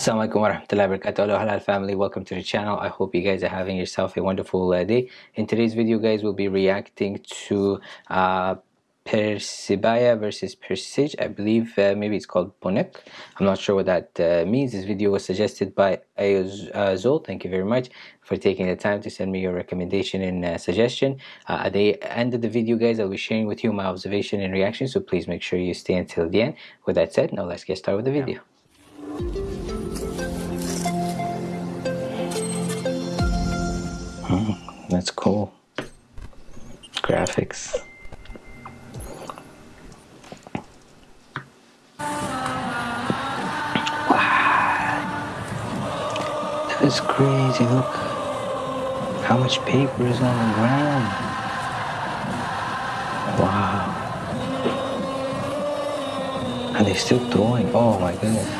Assalamualaikum warahmatullahi wabarakatuh. Hello halal family. Welcome to the channel. I hope you guys are having yourself a wonderful uh, day. In today's video guys we'll be reacting to uh, Persebaya versus Persija I believe uh, maybe it's called Bonek I'm not sure what that uh, means. This video was suggested by Ayozol thank you very much for taking the time to send me your recommendation and uh, suggestion. Uh, at the end of the video guys I'll be sharing with you my observation and reaction so please make sure you stay until the end. With that said now let's get started with the video. Hmm, that's cool. Graphics. Wow. That is crazy. Look how much paper is on the ground. Wow. And they're still throwing. Oh my goodness.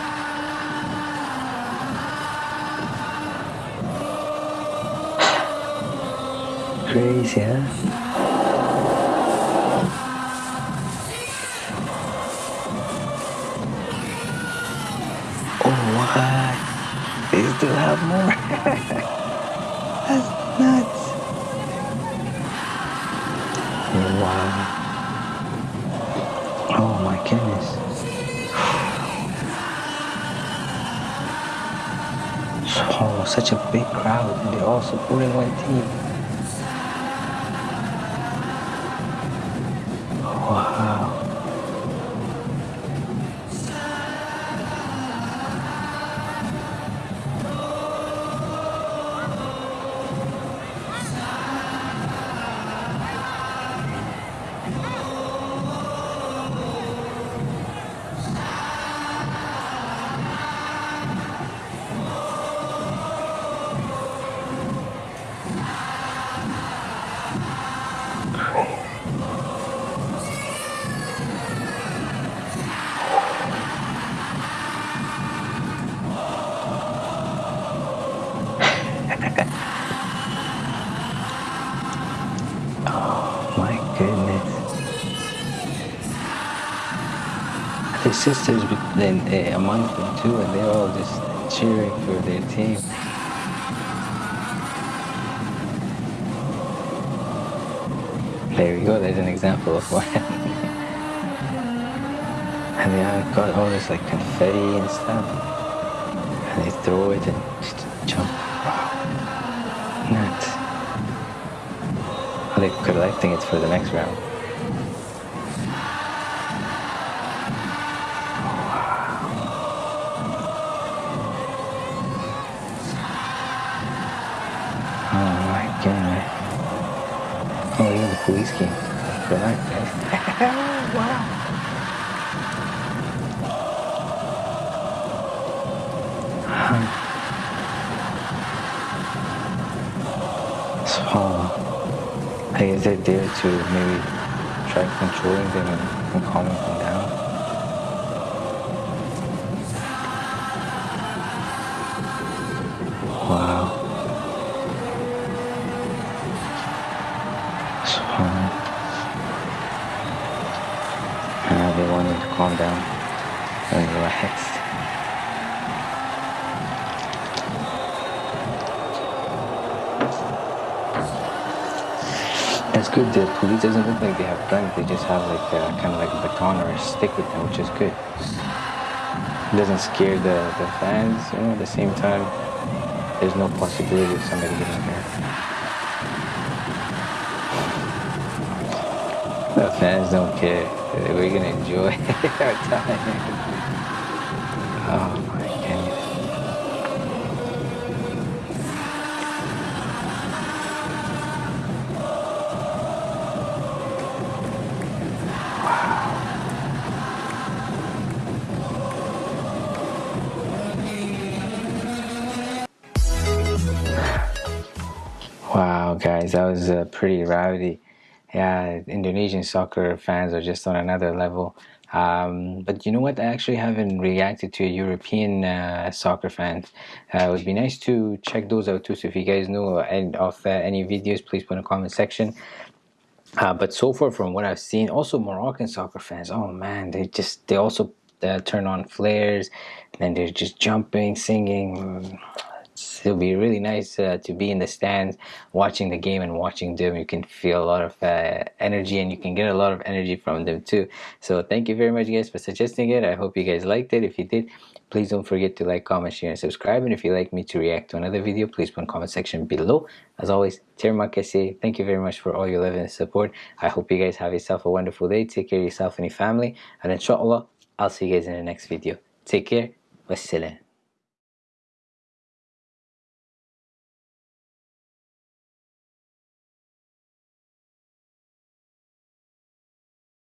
Crazy, huh? Oh? They still have more. That's nuts. Wow. Oh my goodness. Oh, such a big crowd and they're all supporting one team. His sisters then uh, among them too, and they're all just cheering for their team. There we go, there's an example of one. and they have got all this like confetti and stuff. And they throw it and just jump. Wow. Nuts. Are they collecting it for the next round? Police came. Good night, guys. wow. So, I guess they're there to maybe try controlling them and, and calming them down. Wow. Calm down and relax. That's good. The police doesn't look like they have guns. They just have like uh, a, kind of like a baton or a stick with them, which is good. It doesn't scare the, the fans, you know, at the same time, there's no possibility of somebody getting hurt. The fans don't care. We're gonna enjoy our time. Oh my goodness. Wow, guys, that was uh, pretty rowdy yeah, Indonesian soccer fans are just on another level. Um, but you know what? I actually haven't reacted to a European uh, soccer fans. Uh, it would be nice to check those out too. So if you guys know of uh, any videos, please put in the comment section. Uh, but so far from what I've seen, also Moroccan soccer fans, oh man, they just, they also uh, turn on flares and they're just jumping singing it'll be really nice uh, to be in the stands watching the game and watching them. You can feel a lot of uh, energy and you can get a lot of energy from them too. So thank you very much guys for suggesting it. I hope you guys liked it. If you did please don't forget to like comment share and subscribe. And if you'd like me to react to another video please put in comment section below. As always termakase thank you very much for all your love and support. I hope you guys have yourself a wonderful day. Take care of yourself and your family. And inshallah I'll see you guys in the next video. Take care. Wassalam